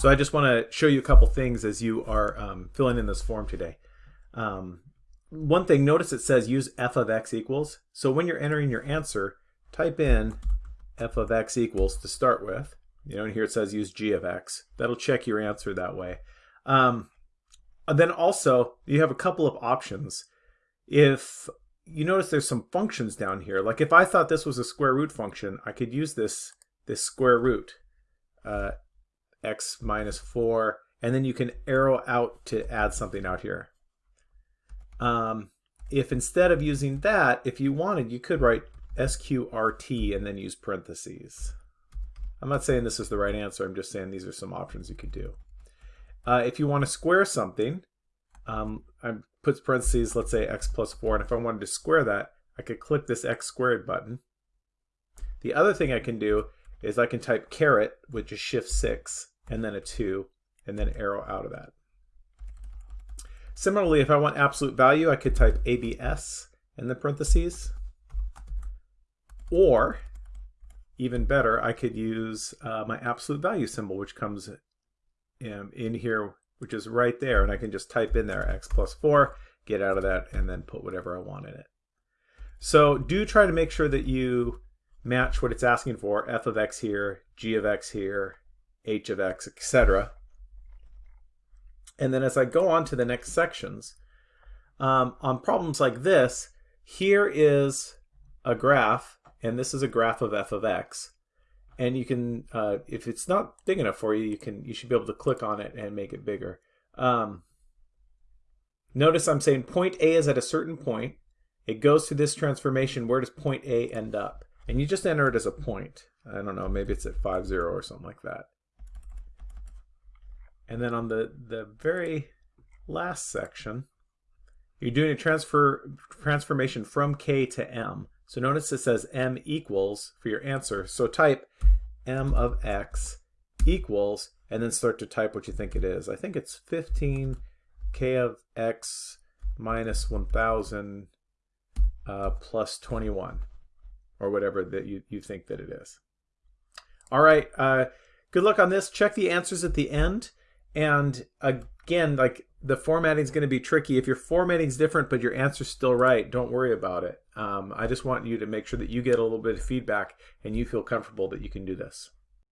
So I just want to show you a couple things as you are um, filling in this form today. Um, one thing, notice it says use f of x equals. So when you're entering your answer, type in f of x equals to start with. You know, and here it says use g of x. That'll check your answer that way. Um, then also, you have a couple of options. If you notice there's some functions down here, like if I thought this was a square root function, I could use this, this square root, uh, x minus 4, and then you can arrow out to add something out here. Um, if instead of using that, if you wanted, you could write sqrt and then use parentheses. I'm not saying this is the right answer, I'm just saying these are some options you could do. Uh, if you want to square something, um, I put parentheses, let's say x plus 4, and if I wanted to square that, I could click this x squared button. The other thing I can do is I can type caret, which is shift 6, and then a 2, and then arrow out of that. Similarly, if I want absolute value, I could type ABS in the parentheses. Or, even better, I could use uh, my absolute value symbol, which comes in, in here, which is right there. And I can just type in there x plus 4, get out of that, and then put whatever I want in it. So do try to make sure that you match what it's asking for, f of x here, g of x here, h of x, etc. And then as I go on to the next sections, um, on problems like this, here is a graph and this is a graph of f of x. And you can, uh, if it's not big enough for you, you can you should be able to click on it and make it bigger. Um, notice I'm saying point A is at a certain point. It goes through this transformation. Where does point A end up? And you just enter it as a point. I don't know, maybe it's at 5, 0 or something like that. And then on the, the very last section, you're doing a transfer transformation from K to M. So notice it says m equals for your answer. So type m of x equals, and then start to type what you think it is. I think it's 15 k of x minus 1000 uh, plus 21, or whatever that you, you think that it is. All right, uh, good luck on this. Check the answers at the end. And again, like the formatting is going to be tricky. If your formatting is different but your answer's still right, don't worry about it. Um, I just want you to make sure that you get a little bit of feedback and you feel comfortable that you can do this.